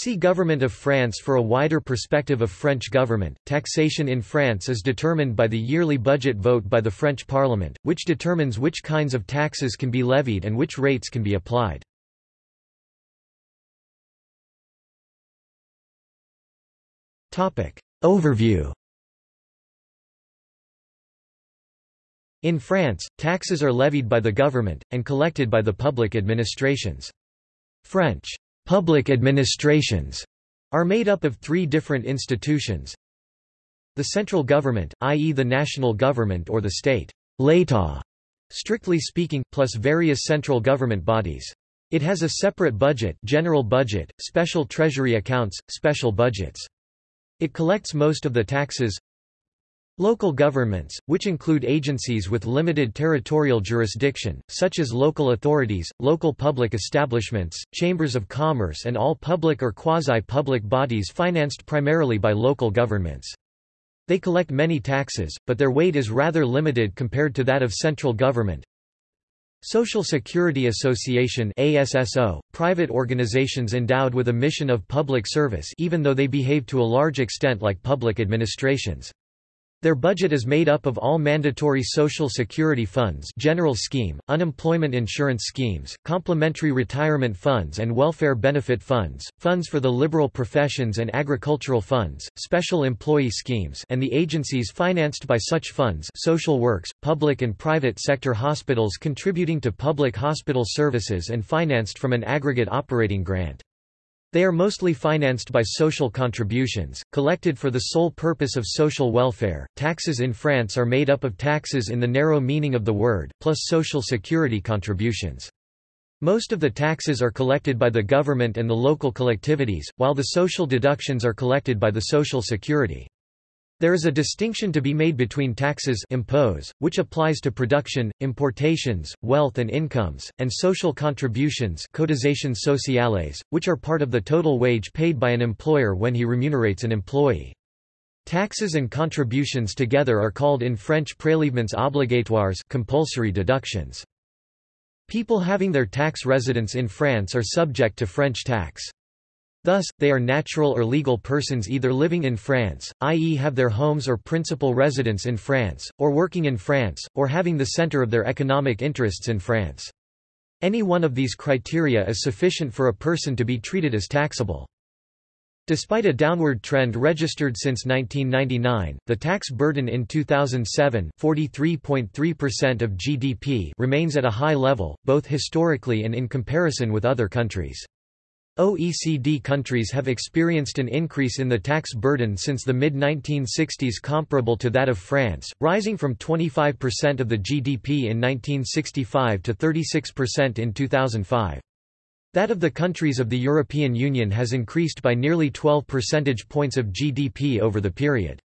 See Government of France for a wider perspective of French government. Taxation in France is determined by the yearly budget vote by the French Parliament, which determines which kinds of taxes can be levied and which rates can be applied. Topic: Overview In France, taxes are levied by the government, and collected by the public administrations. French public administrations are made up of three different institutions. The central government, i.e. the national government or the state strictly speaking, plus various central government bodies. It has a separate budget general budget, special treasury accounts, special budgets. It collects most of the taxes, Local governments, which include agencies with limited territorial jurisdiction, such as local authorities, local public establishments, chambers of commerce and all public or quasi-public bodies financed primarily by local governments. They collect many taxes, but their weight is rather limited compared to that of central government. Social Security Association ASSO, private organizations endowed with a mission of public service even though they behave to a large extent like public administrations. Their budget is made up of all mandatory Social Security funds general scheme, unemployment insurance schemes, complementary retirement funds and welfare benefit funds, funds for the liberal professions and agricultural funds, special employee schemes and the agencies financed by such funds social works, public and private sector hospitals contributing to public hospital services and financed from an aggregate operating grant. They are mostly financed by social contributions, collected for the sole purpose of social welfare. Taxes in France are made up of taxes in the narrow meaning of the word, plus social security contributions. Most of the taxes are collected by the government and the local collectivities, while the social deductions are collected by the Social Security. There is a distinction to be made between taxes impose, which applies to production, importations, wealth and incomes, and social contributions cotisations sociales, which are part of the total wage paid by an employer when he remunerates an employee. Taxes and contributions together are called in French prélèvements obligatoires compulsory deductions. People having their tax residence in France are subject to French tax. Thus, they are natural or legal persons either living in France, i.e. have their homes or principal residence in France, or working in France, or having the center of their economic interests in France. Any one of these criteria is sufficient for a person to be treated as taxable. Despite a downward trend registered since 1999, the tax burden in 2007 43.3% of GDP remains at a high level, both historically and in comparison with other countries. OECD countries have experienced an increase in the tax burden since the mid-1960s comparable to that of France, rising from 25% of the GDP in 1965 to 36% in 2005. That of the countries of the European Union has increased by nearly 12 percentage points of GDP over the period.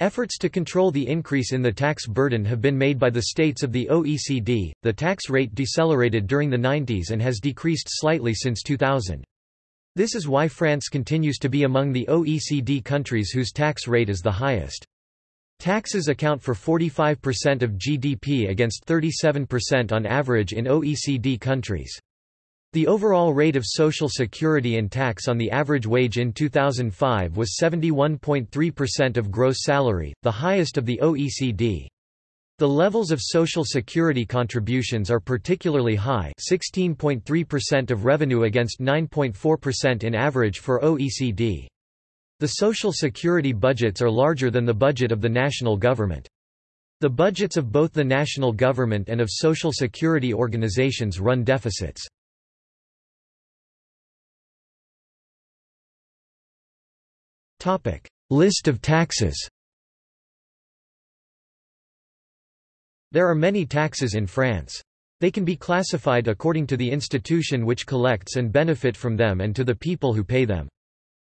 Efforts to control the increase in the tax burden have been made by the states of the OECD. The tax rate decelerated during the 90s and has decreased slightly since 2000. This is why France continues to be among the OECD countries whose tax rate is the highest. Taxes account for 45% of GDP against 37% on average in OECD countries. The overall rate of Social Security and tax on the average wage in 2005 was 71.3% of gross salary, the highest of the OECD. The levels of Social Security contributions are particularly high 16.3% of revenue against 9.4% in average for OECD. The Social Security budgets are larger than the budget of the national government. The budgets of both the national government and of Social Security organizations run deficits. List of taxes There are many taxes in France. They can be classified according to the institution which collects and benefit from them and to the people who pay them.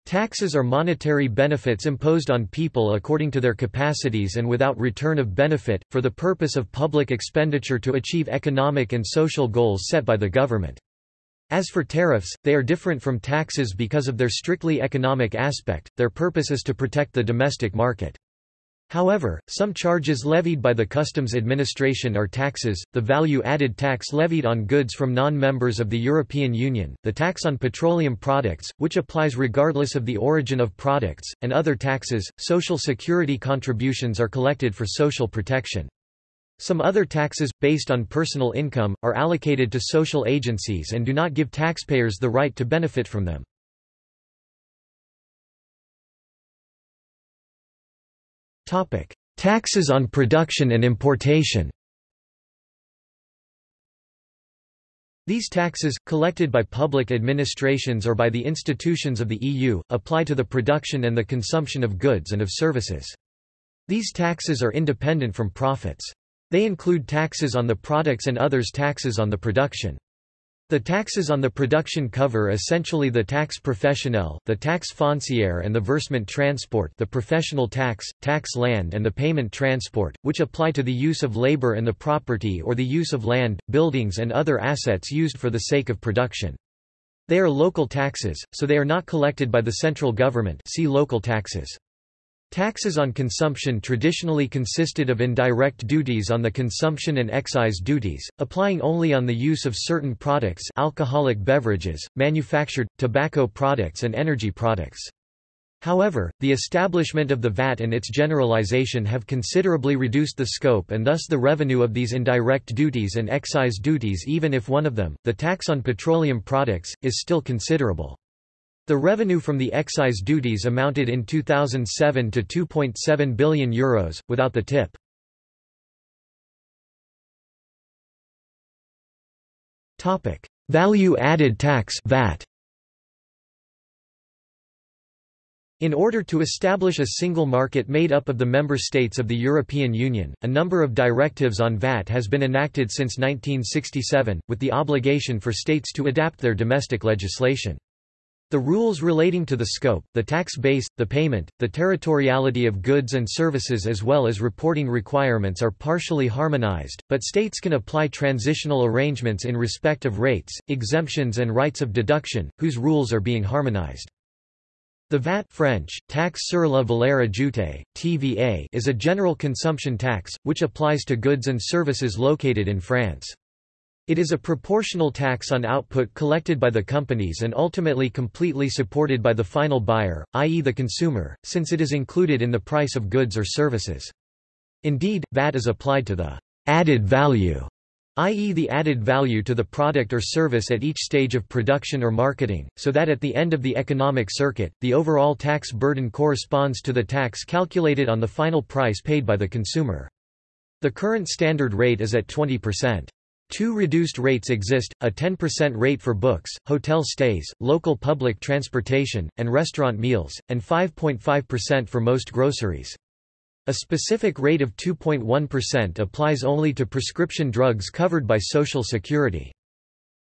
Taxes are monetary benefits imposed on people according to their capacities and without return of benefit, for the purpose of public expenditure to achieve economic and social goals set by the government. As for tariffs, they are different from taxes because of their strictly economic aspect, their purpose is to protect the domestic market. However, some charges levied by the Customs Administration are taxes, the value-added tax levied on goods from non-members of the European Union, the tax on petroleum products, which applies regardless of the origin of products, and other taxes. Social security contributions are collected for social protection. Some other taxes, based on personal income, are allocated to social agencies and do not give taxpayers the right to benefit from them. Taxes on production and importation These taxes, collected by public administrations or by the institutions of the EU, apply to the production and the consumption of goods and of services. These taxes are independent from profits. They include taxes on the products and others taxes on the production. The taxes on the production cover essentially the tax professionnel, the tax foncière and the versement transport the professional tax, tax land and the payment transport, which apply to the use of labor and the property or the use of land, buildings and other assets used for the sake of production. They are local taxes, so they are not collected by the central government see local taxes. Taxes on consumption traditionally consisted of indirect duties on the consumption and excise duties, applying only on the use of certain products alcoholic beverages, manufactured, tobacco products and energy products. However, the establishment of the VAT and its generalization have considerably reduced the scope and thus the revenue of these indirect duties and excise duties even if one of them, the tax on petroleum products, is still considerable. The revenue from the excise duties amounted in 2007 to €2.7 billion, Euros, without the TIPP. Value-added tax VAT. In order to establish a single market made up of the member states of the European Union, a number of directives on VAT has been enacted since 1967, with the obligation for states to adapt their domestic legislation. The rules relating to the scope, the tax base, the payment, the territoriality of goods and services as well as reporting requirements are partially harmonized, but states can apply transitional arrangements in respect of rates, exemptions and rights of deduction, whose rules are being harmonized. The VAT French, taxe sur la valeur ajoutée, TVA, is a general consumption tax, which applies to goods and services located in France. It is a proportional tax on output collected by the companies and ultimately completely supported by the final buyer, i.e. the consumer, since it is included in the price of goods or services. Indeed, VAT is applied to the added value, i.e. the added value to the product or service at each stage of production or marketing, so that at the end of the economic circuit, the overall tax burden corresponds to the tax calculated on the final price paid by the consumer. The current standard rate is at 20%. Two reduced rates exist, a 10% rate for books, hotel stays, local public transportation, and restaurant meals, and 5.5% for most groceries. A specific rate of 2.1% applies only to prescription drugs covered by Social Security.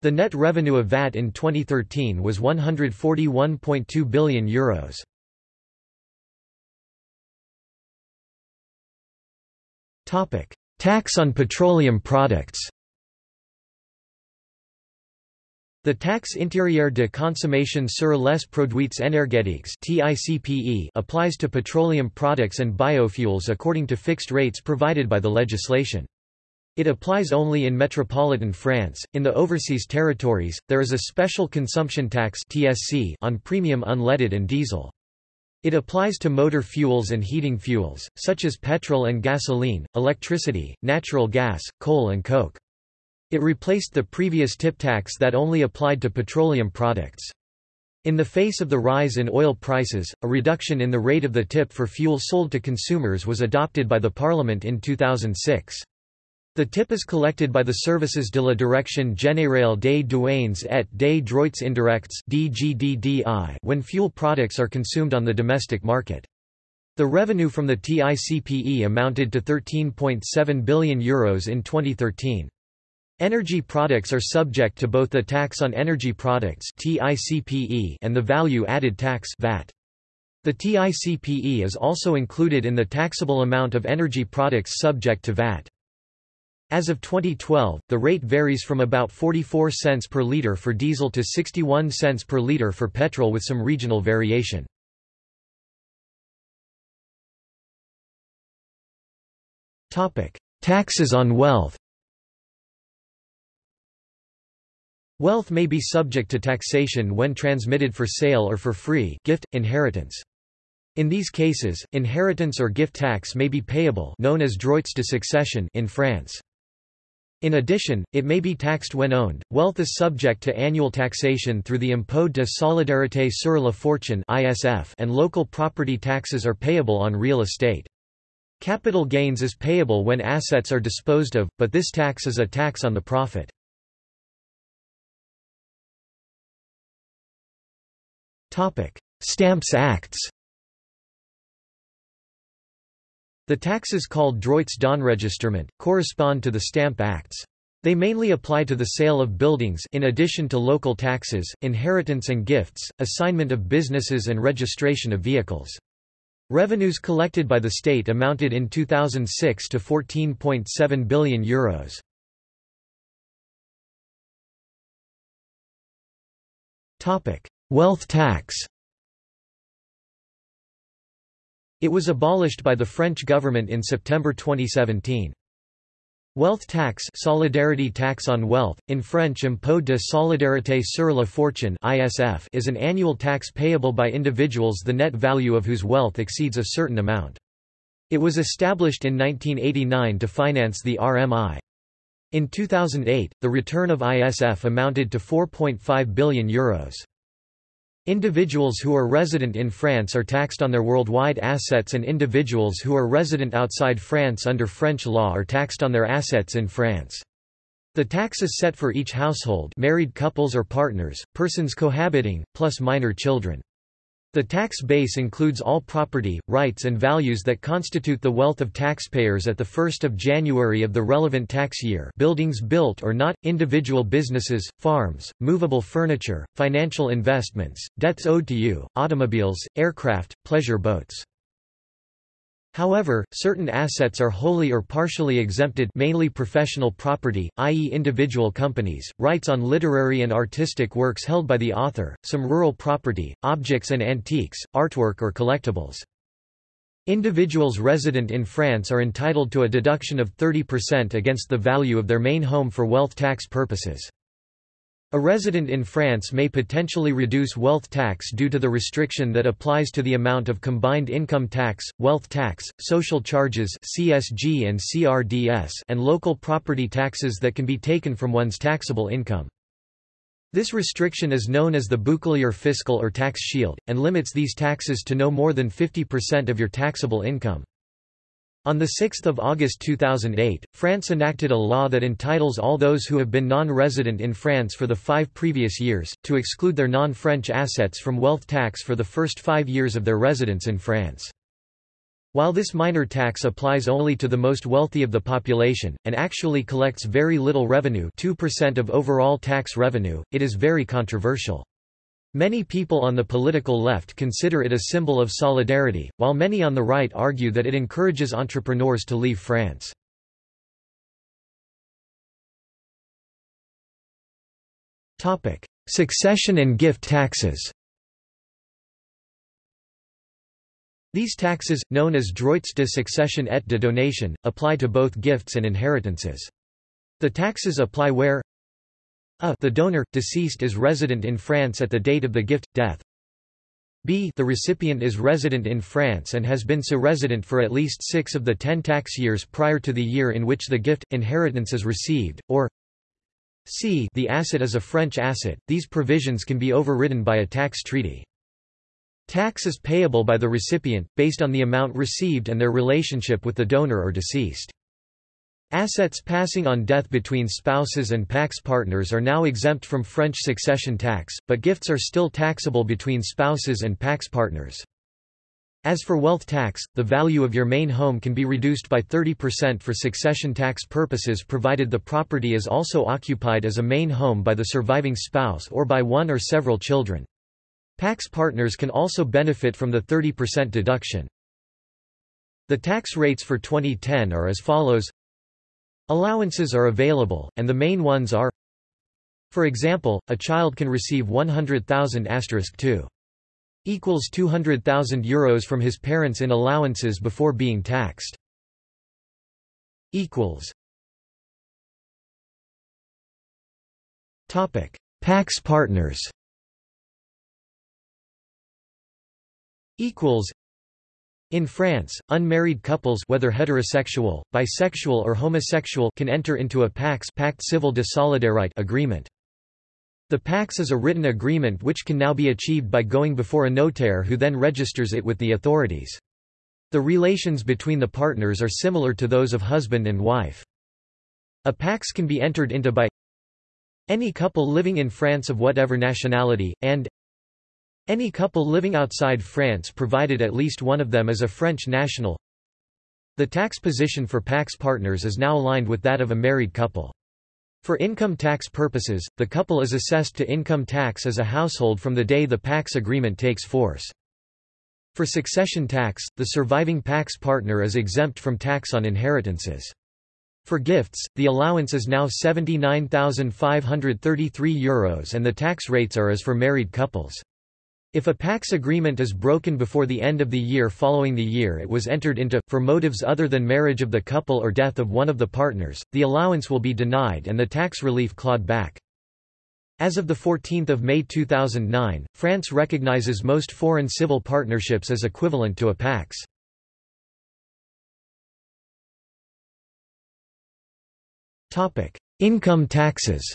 The net revenue of VAT in 2013 was €141.2 billion. Euros. Tax on petroleum products The taxe intérieure de consommation sur les produits énergétiques applies to petroleum products and biofuels according to fixed rates provided by the legislation. It applies only in metropolitan France. In the overseas territories, there is a special consumption tax (TSC) on premium unleaded and diesel. It applies to motor fuels and heating fuels, such as petrol and gasoline, electricity, natural gas, coal and coke. It replaced the previous TIPP tax that only applied to petroleum products. In the face of the rise in oil prices, a reduction in the rate of the TIPP for fuel sold to consumers was adopted by the Parliament in 2006. The TIPP is collected by the Services de la Direction Générale des Douanes et des Droits Indirects when fuel products are consumed on the domestic market. The revenue from the TICPE amounted to €13.7 billion Euros in 2013. Energy products are subject to both the tax on energy products and the value-added tax VAT. The TICPE is also included in the taxable amount of energy products subject to VAT. As of 2012, the rate varies from about 44 cents per litre for diesel to 61 cents per litre for petrol with some regional variation. Taxes on wealth Wealth may be subject to taxation when transmitted for sale or for free gift, inheritance. In these cases, inheritance or gift tax may be payable known as droits de succession in France. In addition, it may be taxed when owned. Wealth is subject to annual taxation through the Impôt de solidarité sur la fortune (ISF) and local property taxes are payable on real estate. Capital gains is payable when assets are disposed of, but this tax is a tax on the profit. Stamps Acts The taxes called droits d'enregistrement, correspond to the Stamp Acts. They mainly apply to the sale of buildings in addition to local taxes, inheritance and gifts, assignment of businesses and registration of vehicles. Revenues collected by the state amounted in 2006 to €14.7 billion. Euros. Wealth tax It was abolished by the French government in September 2017. Wealth tax solidarity tax on wealth, in French Impôt de solidarité sur la fortune ISF is an annual tax payable by individuals the net value of whose wealth exceeds a certain amount. It was established in 1989 to finance the RMI. In 2008, the return of ISF amounted to €4.5 billion. Euros. Individuals who are resident in France are taxed on their worldwide assets and individuals who are resident outside France under French law are taxed on their assets in France. The tax is set for each household married couples or partners, persons cohabiting, plus minor children. The tax base includes all property, rights and values that constitute the wealth of taxpayers at the 1st of January of the relevant tax year buildings built or not, individual businesses, farms, movable furniture, financial investments, debts owed to you, automobiles, aircraft, pleasure boats. However, certain assets are wholly or partially exempted mainly professional property, i.e. individual companies, rights on literary and artistic works held by the author, some rural property, objects and antiques, artwork or collectibles. Individuals resident in France are entitled to a deduction of 30% against the value of their main home for wealth tax purposes. A resident in France may potentially reduce wealth tax due to the restriction that applies to the amount of combined income tax, wealth tax, social charges CSG and, CRDS and local property taxes that can be taken from one's taxable income. This restriction is known as the bouclier fiscal or tax shield, and limits these taxes to no more than 50% of your taxable income. On 6 August 2008, France enacted a law that entitles all those who have been non-resident in France for the five previous years, to exclude their non-French assets from wealth tax for the first five years of their residence in France. While this minor tax applies only to the most wealthy of the population, and actually collects very little revenue 2% of overall tax revenue, it is very controversial. Many people on the political left consider it a symbol of solidarity, while many on the right argue that it encourages entrepreneurs to leave France. Succession and gift taxes These taxes, known as droits de succession et de donation, apply to both gifts and inheritances. The taxes apply where a the donor, deceased is resident in France at the date of the gift, death. b the recipient is resident in France and has been so resident for at least six of the ten tax years prior to the year in which the gift, inheritance is received, or c the asset is a French asset, these provisions can be overridden by a tax treaty. Tax is payable by the recipient, based on the amount received and their relationship with the donor or deceased. Assets passing on death between spouses and PACS partners are now exempt from French succession tax, but gifts are still taxable between spouses and PACS partners. As for wealth tax, the value of your main home can be reduced by 30% for succession tax purposes provided the property is also occupied as a main home by the surviving spouse or by one or several children. PACS partners can also benefit from the 30% deduction. The tax rates for 2010 are as follows Allowances are available, and the main ones are For example, a child can receive 100,000 2 equals 200,000 euros from his parents in allowances before being taxed. equals Topic: PACS partners. Equals. In France, unmarried couples whether heterosexual, bisexual or homosexual can enter into a PACS Pacte Civil de Solidarité agreement. The PACS is a written agreement which can now be achieved by going before a notaire who then registers it with the authorities. The relations between the partners are similar to those of husband and wife. A PACS can be entered into by any couple living in France of whatever nationality, and any couple living outside France provided at least one of them is a French national. The tax position for PACS partners is now aligned with that of a married couple. For income tax purposes, the couple is assessed to income tax as a household from the day the PACS agreement takes force. For succession tax, the surviving PACS partner is exempt from tax on inheritances. For gifts, the allowance is now €79,533 and the tax rates are as for married couples. If a PACS agreement is broken before the end of the year following the year it was entered into, for motives other than marriage of the couple or death of one of the partners, the allowance will be denied and the tax relief clawed back. As of 14 May 2009, France recognizes most foreign civil partnerships as equivalent to a PACS. Income taxes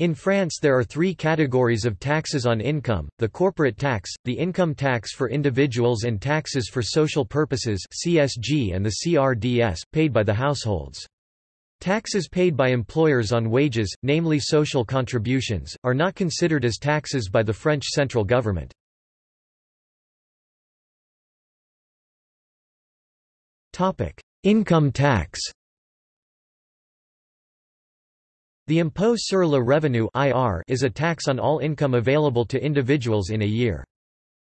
In France there are three categories of taxes on income, the corporate tax, the income tax for individuals and taxes for social purposes CSG and the CRDS, paid by the households. Taxes paid by employers on wages, namely social contributions, are not considered as taxes by the French central government. Income tax The impôt sur le revenu is a tax on all income available to individuals in a year.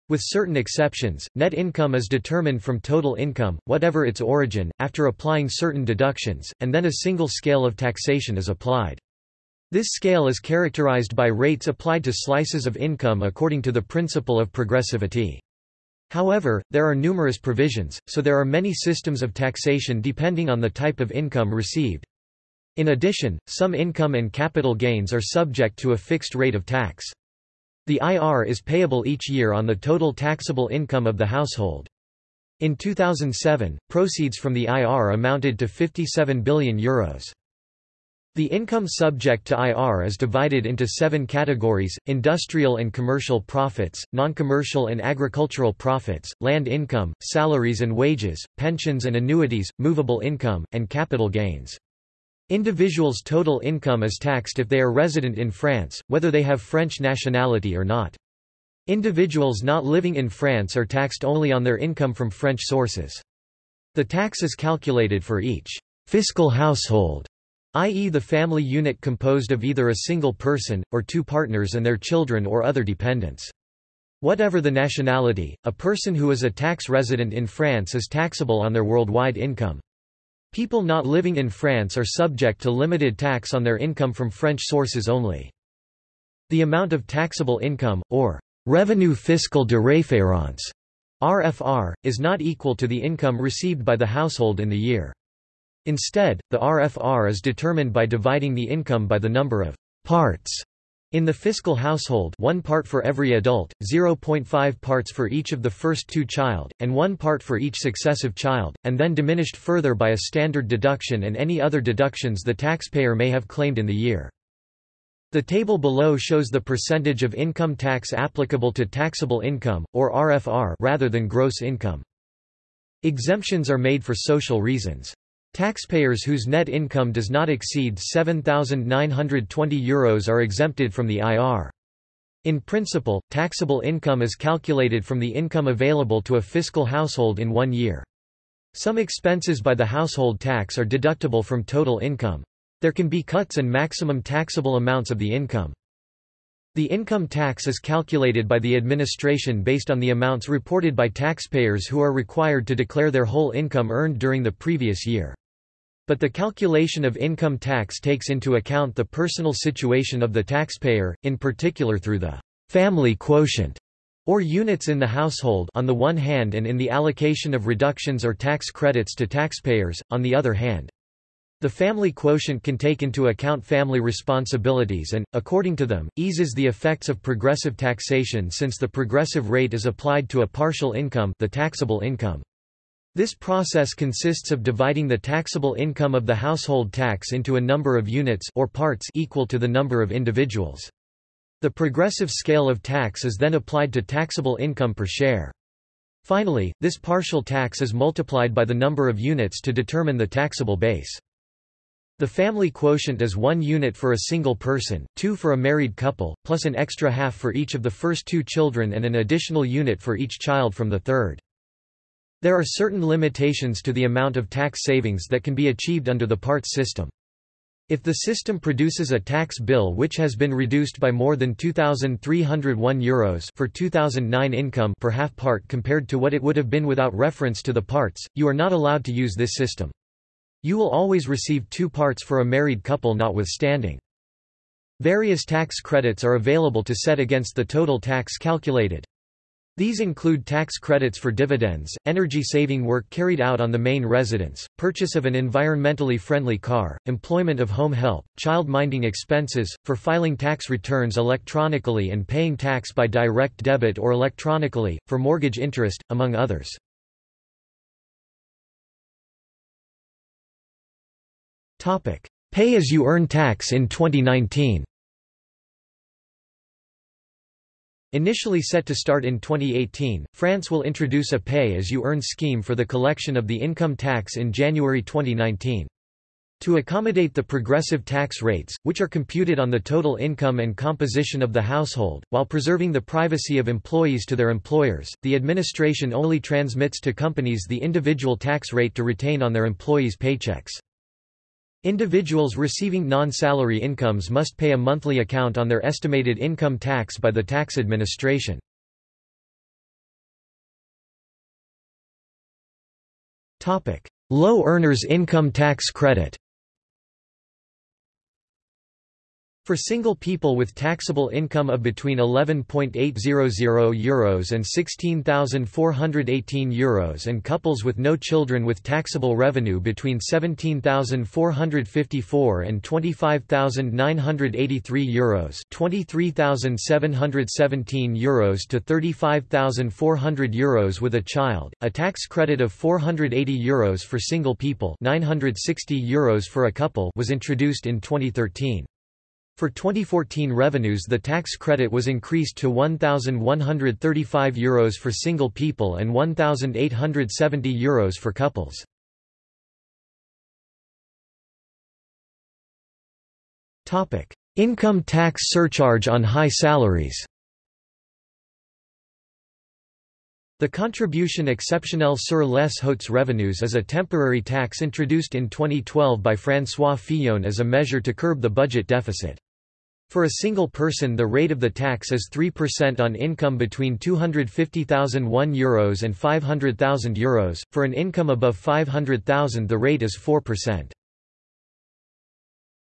With certain exceptions, net income is determined from total income, whatever its origin, after applying certain deductions, and then a single scale of taxation is applied. This scale is characterized by rates applied to slices of income according to the principle of progressivity. However, there are numerous provisions, so there are many systems of taxation depending on the type of income received. In addition, some income and capital gains are subject to a fixed rate of tax. The IR is payable each year on the total taxable income of the household. In 2007, proceeds from the IR amounted to €57 billion. The income subject to IR is divided into seven categories, industrial and commercial profits, non-commercial and agricultural profits, land income, salaries and wages, pensions and annuities, movable income, and capital gains. Individuals' total income is taxed if they are resident in France, whether they have French nationality or not. Individuals not living in France are taxed only on their income from French sources. The tax is calculated for each fiscal household i.e. the family unit composed of either a single person, or two partners and their children or other dependents. Whatever the nationality, a person who is a tax resident in France is taxable on their worldwide income. People not living in France are subject to limited tax on their income from French sources only. The amount of taxable income, or revenu fiscal de référence, RFR, is not equal to the income received by the household in the year. Instead, the RFR is determined by dividing the income by the number of parts in the fiscal household one part for every adult, 0.5 parts for each of the first two child, and one part for each successive child, and then diminished further by a standard deduction and any other deductions the taxpayer may have claimed in the year. The table below shows the percentage of income tax applicable to taxable income, or RFR rather than gross income. Exemptions are made for social reasons. Taxpayers whose net income does not exceed €7,920 are exempted from the IR. In principle, taxable income is calculated from the income available to a fiscal household in one year. Some expenses by the household tax are deductible from total income. There can be cuts and maximum taxable amounts of the income. The income tax is calculated by the administration based on the amounts reported by taxpayers who are required to declare their whole income earned during the previous year. But the calculation of income tax takes into account the personal situation of the taxpayer, in particular through the family quotient. or units in the household on the one hand and in the allocation of reductions or tax credits to taxpayers, on the other hand. The family quotient can take into account family responsibilities and, according to them, eases the effects of progressive taxation since the progressive rate is applied to a partial income the taxable income. This process consists of dividing the taxable income of the household tax into a number of units or parts equal to the number of individuals. The progressive scale of tax is then applied to taxable income per share. Finally, this partial tax is multiplied by the number of units to determine the taxable base. The family quotient is one unit for a single person, two for a married couple, plus an extra half for each of the first two children and an additional unit for each child from the third. There are certain limitations to the amount of tax savings that can be achieved under the parts system. If the system produces a tax bill which has been reduced by more than €2,301 Euros for 2009 income per half part compared to what it would have been without reference to the parts, you are not allowed to use this system. You will always receive two parts for a married couple notwithstanding. Various tax credits are available to set against the total tax calculated. These include tax credits for dividends, energy-saving work carried out on the main residence, purchase of an environmentally friendly car, employment of home help, child-minding expenses, for filing tax returns electronically and paying tax by direct debit or electronically, for mortgage interest, among others. Pay-as-you-earn tax in 2019 Initially set to start in 2018, France will introduce a pay-as-you-earn scheme for the collection of the income tax in January 2019. To accommodate the progressive tax rates, which are computed on the total income and composition of the household, while preserving the privacy of employees to their employers, the administration only transmits to companies the individual tax rate to retain on their employees' paychecks. Individuals receiving non-salary incomes must pay a monthly account on their estimated income tax by the tax administration. Low earners income tax credit For single people with taxable income of between €11.800 Euros and €16,418 Euros and couples with no children with taxable revenue between €17,454 and €25,983 Euros €23,717 Euros to €35,400 Euros with a child, a tax credit of €480 Euros for single people €960 Euros for a couple was introduced in 2013. For 2014 revenues the tax credit was increased to €1,135 Euros for single people and €1,870 Euros for couples. Income tax surcharge on high salaries The contribution exceptionnelle sur les hautes revenus is a temporary tax introduced in 2012 by François Fillon as a measure to curb the budget deficit. For a single person the rate of the tax is 3% on income between €250,001 Euros and €500,000 Euros, for an income above 500,000 the rate is 4%.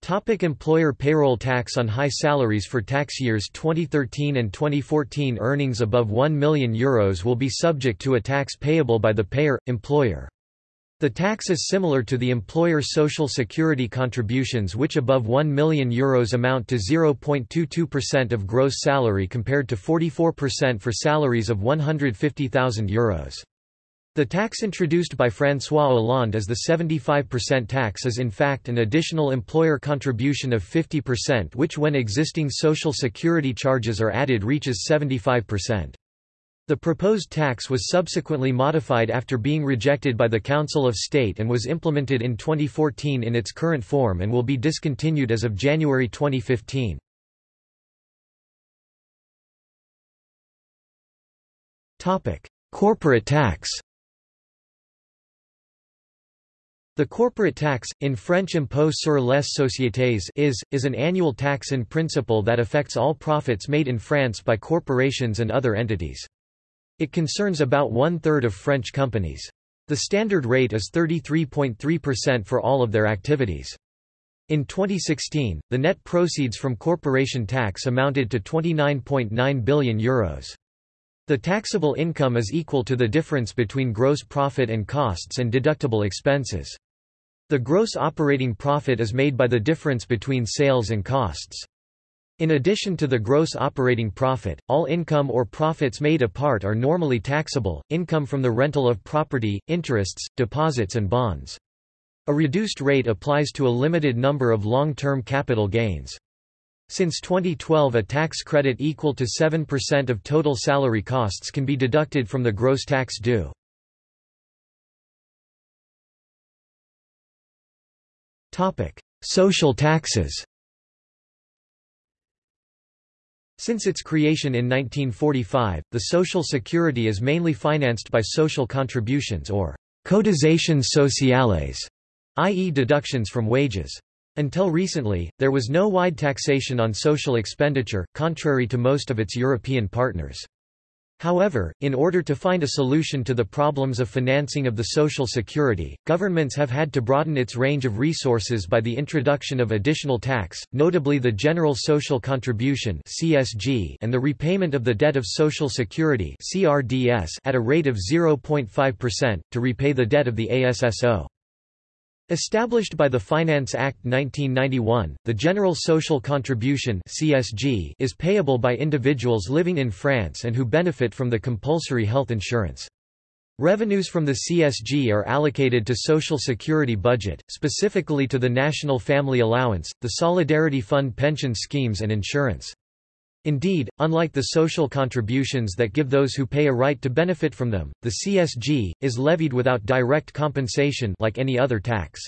Topic employer payroll tax on high salaries For tax years 2013 and 2014 earnings above 1 million euros will be subject to a tax payable by the payer, employer. The tax is similar to the employer social security contributions which above 1 million euros amount to 0.22% of gross salary compared to 44% for salaries of 150,000 euros. The tax introduced by François Hollande as the 75% tax is in fact an additional employer contribution of 50% which when existing social security charges are added reaches 75%. The proposed tax was subsequently modified after being rejected by the Council of State and was implemented in 2014 in its current form and will be discontinued as of January 2015. Corporate tax The corporate tax, in French impôt sur les sociétés is, is an annual tax in principle that affects all profits made in France by corporations and other entities. It concerns about one-third of French companies. The standard rate is 33.3% for all of their activities. In 2016, the net proceeds from corporation tax amounted to €29.9 billion. Euros. The taxable income is equal to the difference between gross profit and costs and deductible expenses. The gross operating profit is made by the difference between sales and costs. In addition to the gross operating profit, all income or profits made apart are normally taxable, income from the rental of property, interests, deposits and bonds. A reduced rate applies to a limited number of long-term capital gains. Since 2012 a tax credit equal to 7% of total salary costs can be deducted from the gross tax due. Social taxes Since its creation in 1945, the Social Security is mainly financed by social contributions or cotisations sociales, i.e. deductions from wages. Until recently, there was no wide taxation on social expenditure, contrary to most of its European partners. However, in order to find a solution to the problems of financing of the Social Security, governments have had to broaden its range of resources by the introduction of additional tax, notably the General Social Contribution and the repayment of the debt of Social Security at a rate of 0.5%, to repay the debt of the ASSO. Established by the Finance Act 1991, the General Social Contribution (CSG) is payable by individuals living in France and who benefit from the compulsory health insurance. Revenues from the CSG are allocated to Social Security budget, specifically to the National Family Allowance, the Solidarity Fund pension schemes and insurance. Indeed, unlike the social contributions that give those who pay a right to benefit from them, the CSG, is levied without direct compensation like any other tax.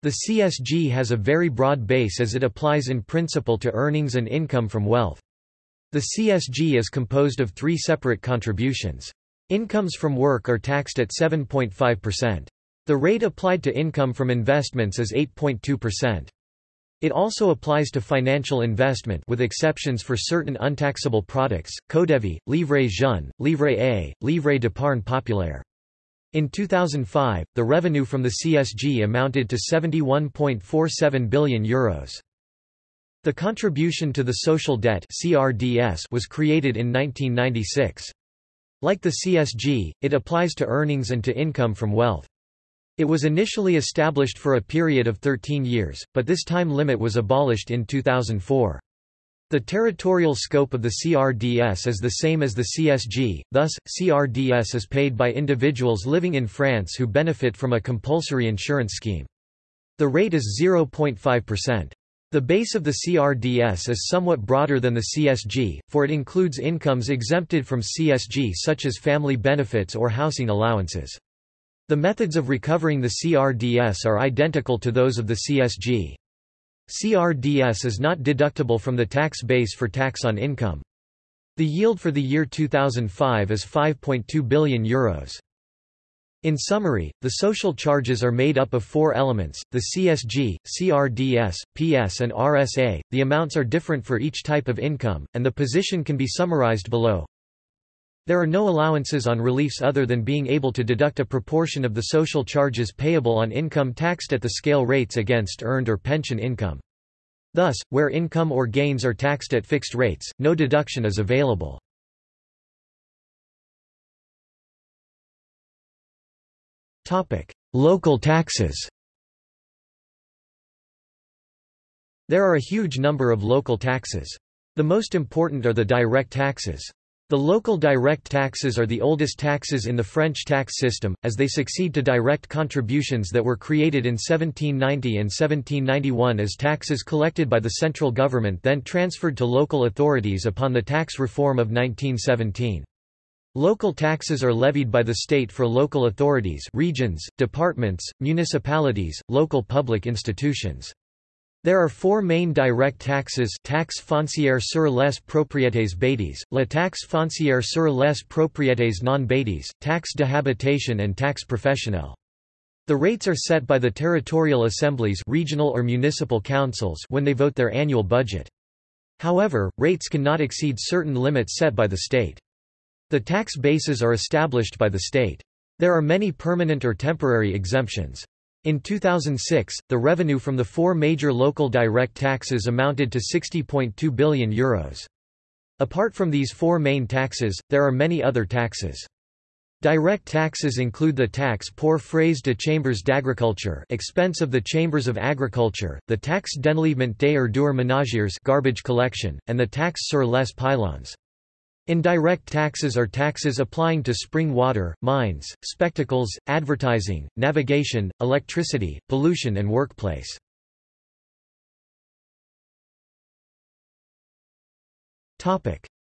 The CSG has a very broad base as it applies in principle to earnings and income from wealth. The CSG is composed of three separate contributions. Incomes from work are taxed at 7.5%. The rate applied to income from investments is 8.2%. It also applies to financial investment with exceptions for certain untaxable products, CODEVI, Livret Jeune, Livret A, Livret d'épargne populaire. In 2005, the revenue from the CSG amounted to €71.47 billion. Euros. The contribution to the social debt CRDS was created in 1996. Like the CSG, it applies to earnings and to income from wealth. It was initially established for a period of 13 years, but this time limit was abolished in 2004. The territorial scope of the CRDS is the same as the CSG, thus, CRDS is paid by individuals living in France who benefit from a compulsory insurance scheme. The rate is 0.5%. The base of the CRDS is somewhat broader than the CSG, for it includes incomes exempted from CSG such as family benefits or housing allowances. The methods of recovering the CRDS are identical to those of the CSG. CRDS is not deductible from the tax base for tax on income. The yield for the year 2005 is €5.2 billion. In summary, the social charges are made up of four elements, the CSG, CRDS, PS and RSA, the amounts are different for each type of income, and the position can be summarized below. There are no allowances on reliefs other than being able to deduct a proportion of the social charges payable on income taxed at the scale rates against earned or pension income. Thus, where income or gains are taxed at fixed rates, no deduction is available. Local taxes There are a huge number of local taxes. The most important are the direct taxes. The local direct taxes are the oldest taxes in the French tax system, as they succeed to direct contributions that were created in 1790 and 1791 as taxes collected by the central government then transferred to local authorities upon the tax reform of 1917. Local taxes are levied by the state for local authorities regions, departments, municipalities, local public institutions. There are four main direct taxes taxe foncière sur les propriétés bâties, la taxe foncière sur les propriétés non bâties, taxe de habitation and taxe professionnelle. The rates are set by the territorial assemblies regional or municipal councils when they vote their annual budget. However, rates cannot exceed certain limits set by the state. The tax bases are established by the state. There are many permanent or temporary exemptions. In 2006, the revenue from the four major local direct taxes amounted to €60.2 billion. Apart from these four main taxes, there are many other taxes. Direct taxes include the tax pour frais de chambres d'agriculture expense of the chambers of agriculture, the taxe d'enlèvement des ordures ménagères garbage collection, and the tax sur les pylons. Indirect taxes are taxes applying to spring water, mines, spectacles, advertising, navigation, electricity, pollution and workplace.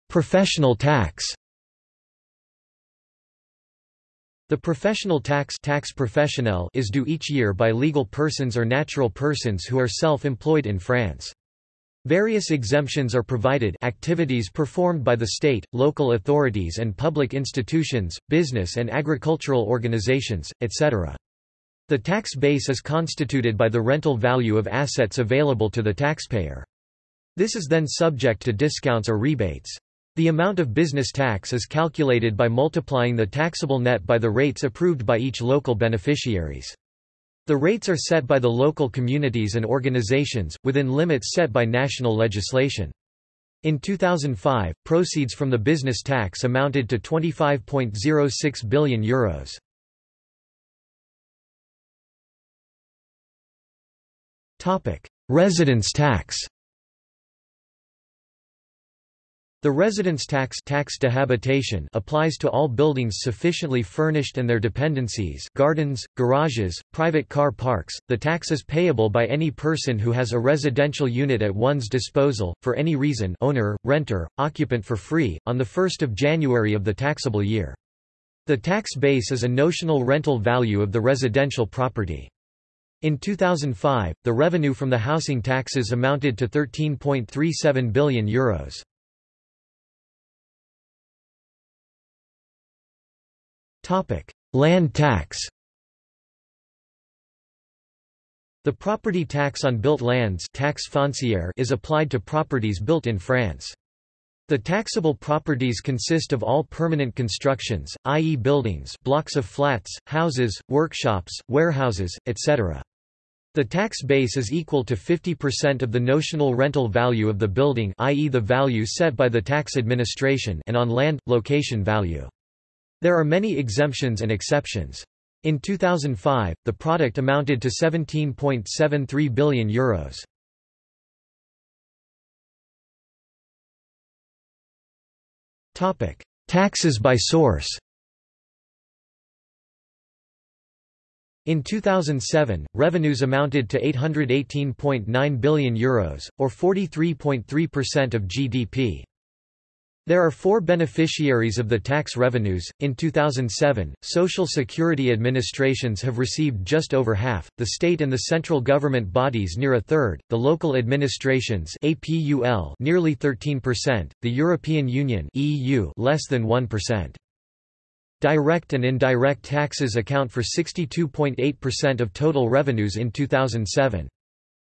Professional tax The professional tax tax professionnel is due each year by legal persons or natural persons who are self-employed in France. Various exemptions are provided activities performed by the state, local authorities and public institutions, business and agricultural organizations, etc. The tax base is constituted by the rental value of assets available to the taxpayer. This is then subject to discounts or rebates. The amount of business tax is calculated by multiplying the taxable net by the rates approved by each local beneficiaries. The rates are set by the local communities and organizations, within limits set by national legislation. In 2005, proceeds from the business tax amounted to €25.06 billion. Euros. Residence tax The residence tax, tax de habitation applies to all buildings sufficiently furnished and their dependencies gardens, garages, private car parks. The tax is payable by any person who has a residential unit at one's disposal, for any reason owner, renter, occupant for free, on 1 January of the taxable year. The tax base is a notional rental value of the residential property. In 2005, the revenue from the housing taxes amounted to €13.37 billion. Euros. Land tax The property tax on built lands taxe foncière is applied to properties built in France. The taxable properties consist of all permanent constructions, i.e. buildings blocks of flats, houses, workshops, warehouses, etc. The tax base is equal to 50% of the notional rental value of the building i.e. the value set by the tax administration and on land, location value. There are many exemptions and exceptions. In 2005, the product amounted to €17.73 billion. Euros. Taxes by source In 2007, revenues amounted to €818.9 billion, Euros, or 43.3% of GDP. There are four beneficiaries of the tax revenues. In 2007, Social Security administrations have received just over half, the state and the central government bodies near a third, the local administrations APUL nearly 13%, the European Union EU less than 1%. Direct and indirect taxes account for 62.8% of total revenues in 2007.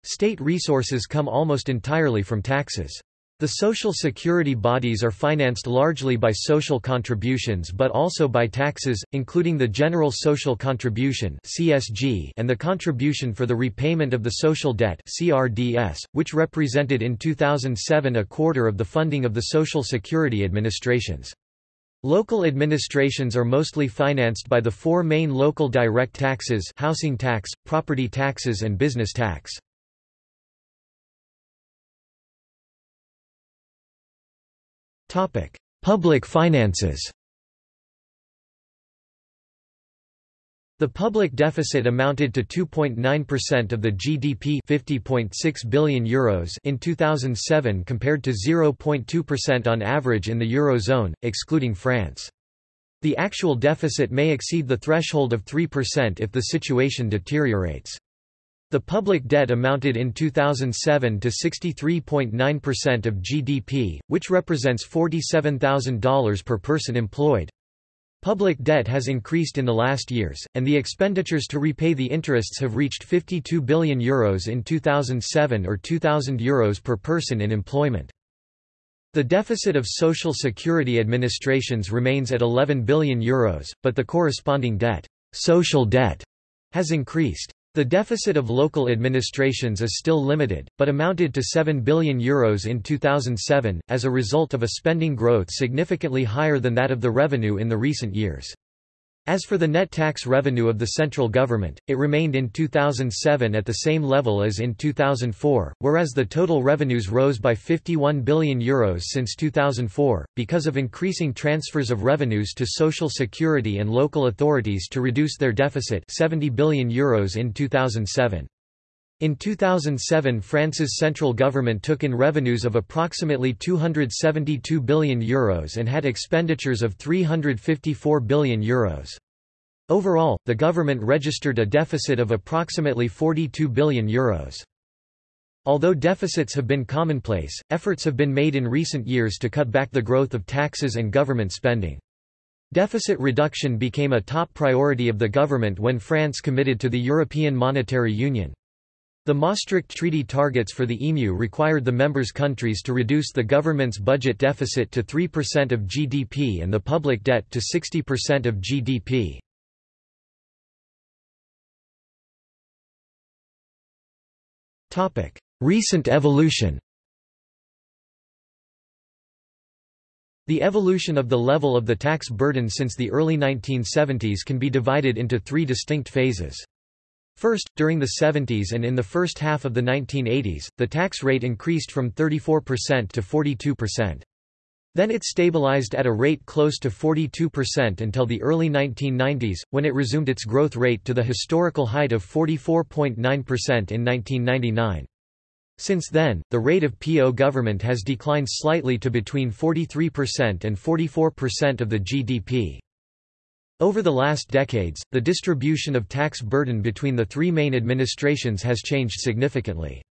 State resources come almost entirely from taxes. The social security bodies are financed largely by social contributions but also by taxes, including the General Social Contribution and the Contribution for the Repayment of the Social Debt which represented in 2007 a quarter of the funding of the Social Security administrations. Local administrations are mostly financed by the four main local direct taxes housing tax, property taxes and business tax. Topic: Public finances. The public deficit amounted to 2.9% of the GDP 50.6 billion euros in 2007 compared to 0.2% on average in the eurozone excluding France. The actual deficit may exceed the threshold of 3% if the situation deteriorates. The public debt amounted in 2007 to 63.9% of GDP, which represents $47,000 per person employed. Public debt has increased in the last years, and the expenditures to repay the interests have reached €52 billion Euros in 2007 or €2,000 Euros per person in employment. The deficit of social security administrations remains at €11 billion, Euros, but the corresponding debt, social debt has increased. The deficit of local administrations is still limited, but amounted to €7 billion Euros in 2007, as a result of a spending growth significantly higher than that of the revenue in the recent years. As for the net tax revenue of the central government, it remained in 2007 at the same level as in 2004, whereas the total revenues rose by €51 billion Euros since 2004, because of increasing transfers of revenues to social security and local authorities to reduce their deficit €70 billion Euros in 2007. In 2007 France's central government took in revenues of approximately €272 billion Euros and had expenditures of €354 billion Euros. Overall, the government registered a deficit of approximately €42 billion Euros. Although deficits have been commonplace, efforts have been made in recent years to cut back the growth of taxes and government spending. Deficit reduction became a top priority of the government when France committed to the European Monetary Union. The Maastricht Treaty targets for the EMU required the members' countries to reduce the government's budget deficit to 3% of GDP and the public debt to 60% of GDP. Recent evolution The evolution of the level of the tax burden since the early 1970s can be divided into three distinct phases. First, during the 70s and in the first half of the 1980s, the tax rate increased from 34% to 42%. Then it stabilized at a rate close to 42% until the early 1990s, when it resumed its growth rate to the historical height of 44.9% in 1999. Since then, the rate of PO government has declined slightly to between 43% and 44% of the GDP. Over the last decades, the distribution of tax burden between the three main administrations has changed significantly.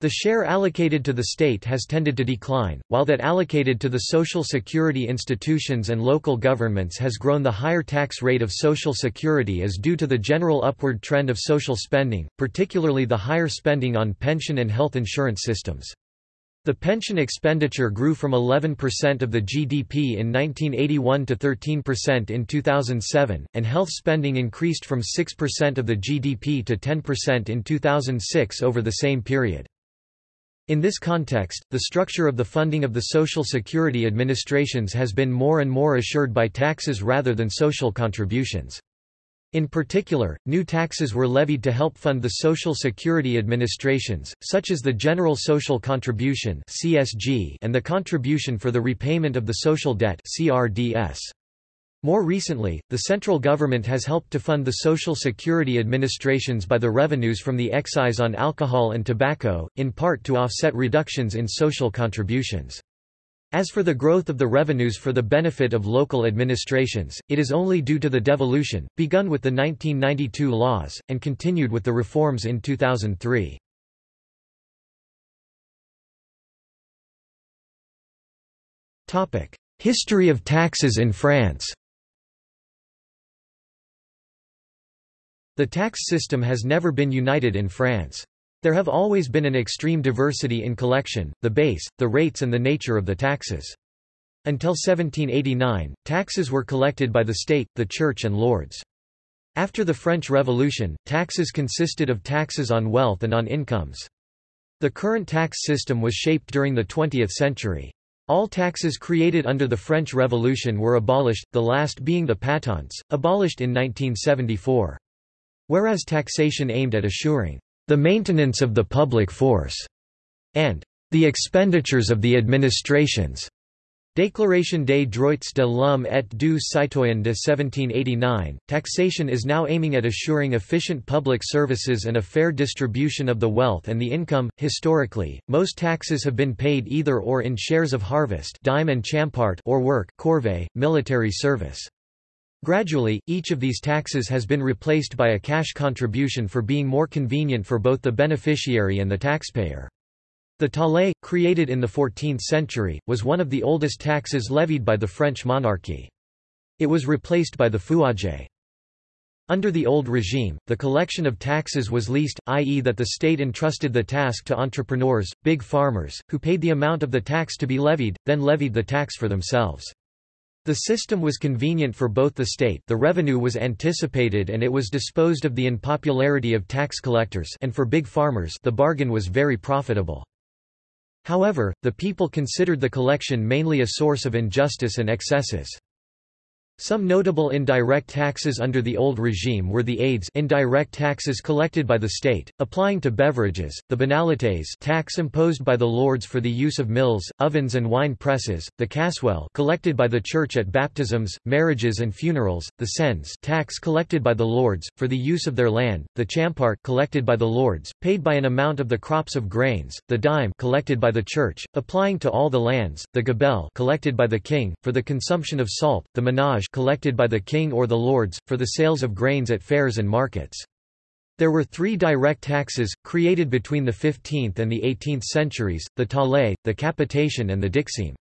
The share allocated to the state has tended to decline, while that allocated to the social security institutions and local governments has grown. The higher tax rate of social security is due to the general upward trend of social spending, particularly the higher spending on pension and health insurance systems. The pension expenditure grew from 11% of the GDP in 1981 to 13% in 2007, and health spending increased from 6% of the GDP to 10% in 2006 over the same period. In this context, the structure of the funding of the Social Security administrations has been more and more assured by taxes rather than social contributions. In particular, new taxes were levied to help fund the Social Security administrations, such as the General Social Contribution and the Contribution for the Repayment of the Social Debt More recently, the central government has helped to fund the Social Security administrations by the revenues from the excise on alcohol and tobacco, in part to offset reductions in social contributions. As for the growth of the revenues for the benefit of local administrations, it is only due to the devolution, begun with the 1992 laws, and continued with the reforms in 2003. History of taxes in France The tax system has never been united in France. There have always been an extreme diversity in collection, the base, the rates and the nature of the taxes. Until 1789, taxes were collected by the state, the church and lords. After the French Revolution, taxes consisted of taxes on wealth and on incomes. The current tax system was shaped during the 20th century. All taxes created under the French Revolution were abolished, the last being the patents, abolished in 1974. Whereas taxation aimed at assuring the maintenance of the public force, and the expenditures of the administrations. Déclaration des droits de l'homme et du citoyen de 1789, taxation is now aiming at assuring efficient public services and a fair distribution of the wealth and the income. Historically, most taxes have been paid either or in shares of harvest dime and champart or work corvée, military service. Gradually, each of these taxes has been replaced by a cash contribution for being more convenient for both the beneficiary and the taxpayer. The taille, created in the 14th century, was one of the oldest taxes levied by the French monarchy. It was replaced by the fouage. Under the old regime, the collection of taxes was leased, i.e. that the state entrusted the task to entrepreneurs, big farmers, who paid the amount of the tax to be levied, then levied the tax for themselves. The system was convenient for both the state the revenue was anticipated and it was disposed of the unpopularity of tax collectors and for big farmers the bargain was very profitable. However, the people considered the collection mainly a source of injustice and excesses. Some notable indirect taxes under the old regime were the aides indirect taxes collected by the state, applying to beverages, the banalités tax imposed by the lords for the use of mills, ovens and wine presses, the casuel collected by the church at baptisms, marriages and funerals, the cens tax collected by the lords, for the use of their land, the champart collected by the lords, paid by an amount of the crops of grains, the dime collected by the church, applying to all the lands, the gabelle collected by the king, for the consumption of salt, the minage collected by the king or the lords, for the sales of grains at fairs and markets. There were three direct taxes, created between the 15th and the 18th centuries, the taille, the capitation and the dixième.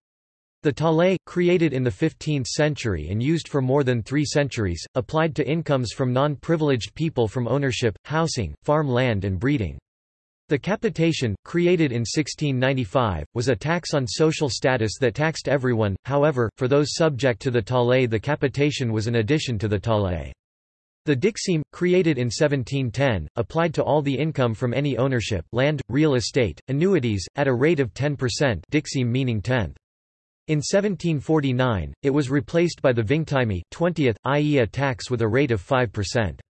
The taille, created in the 15th century and used for more than three centuries, applied to incomes from non-privileged people from ownership, housing, farm land and breeding. The capitation, created in 1695, was a tax on social status that taxed everyone, however, for those subject to the taille the capitation was an addition to the taille. The dixième, created in 1710, applied to all the income from any ownership land, real estate, annuities, at a rate of 10% dixième meaning tenth. In 1749, it was replaced by the vingtieme 20th, i.e. a tax with a rate of 5%.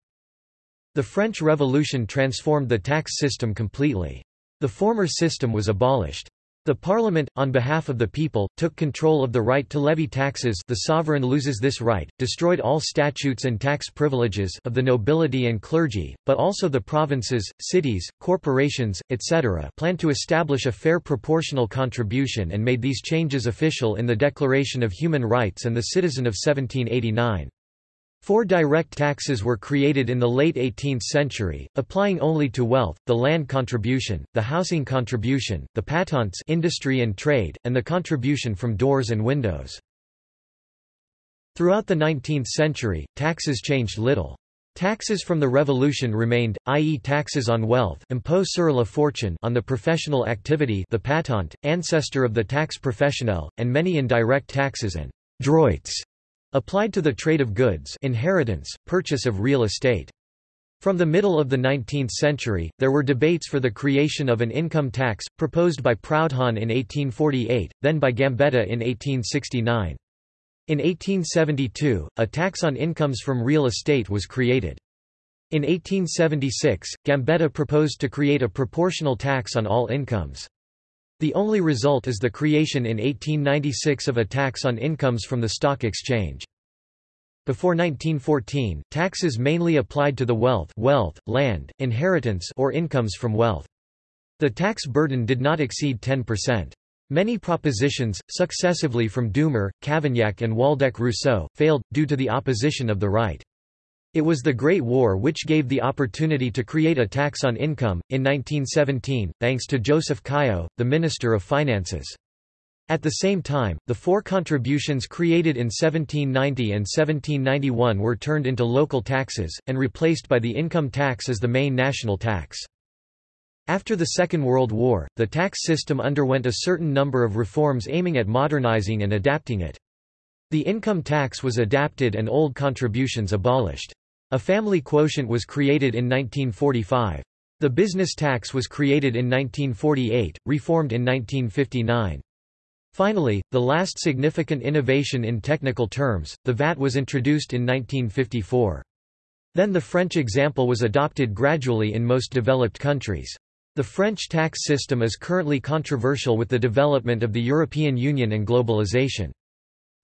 The French Revolution transformed the tax system completely. The former system was abolished. The parliament, on behalf of the people, took control of the right to levy taxes the sovereign loses this right, destroyed all statutes and tax privileges of the nobility and clergy, but also the provinces, cities, corporations, etc. planned to establish a fair proportional contribution and made these changes official in the Declaration of Human Rights and the Citizen of 1789. Four direct taxes were created in the late 18th century, applying only to wealth, the land contribution, the housing contribution, the patents industry and trade, and the contribution from doors and windows. Throughout the 19th century, taxes changed little. Taxes from the Revolution remained, i.e. taxes on wealth impôt sur la fortune on the professional activity the patent, ancestor of the tax professionnelle, and many indirect taxes and droits Applied to the trade of goods inheritance, purchase of real estate. From the middle of the 19th century, there were debates for the creation of an income tax, proposed by Proudhon in 1848, then by Gambetta in 1869. In 1872, a tax on incomes from real estate was created. In 1876, Gambetta proposed to create a proportional tax on all incomes. The only result is the creation in 1896 of a tax on incomes from the stock exchange. Before 1914, taxes mainly applied to the wealth, wealth, land, inheritance or incomes from wealth. The tax burden did not exceed 10%. Many propositions, successively from Doumer, Cavaignac and Waldeck-Rousseau, failed, due to the opposition of the right. It was the Great War which gave the opportunity to create a tax on income, in 1917, thanks to Joseph Caillaux, the Minister of Finances. At the same time, the four contributions created in 1790 and 1791 were turned into local taxes, and replaced by the income tax as the main national tax. After the Second World War, the tax system underwent a certain number of reforms aiming at modernizing and adapting it. The income tax was adapted and old contributions abolished. A family quotient was created in 1945. The business tax was created in 1948, reformed in 1959. Finally, the last significant innovation in technical terms, the VAT was introduced in 1954. Then the French example was adopted gradually in most developed countries. The French tax system is currently controversial with the development of the European Union and globalization.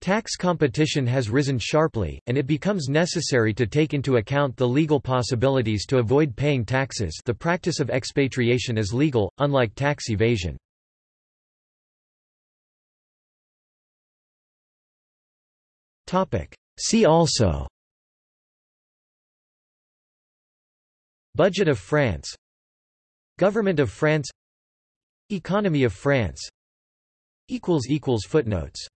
Tax competition has risen sharply, and it becomes necessary to take into account the legal possibilities to avoid paying taxes. The practice of expatriation is legal, unlike tax evasion. See also. Budget of France. Government of France. Economy of France. Footnotes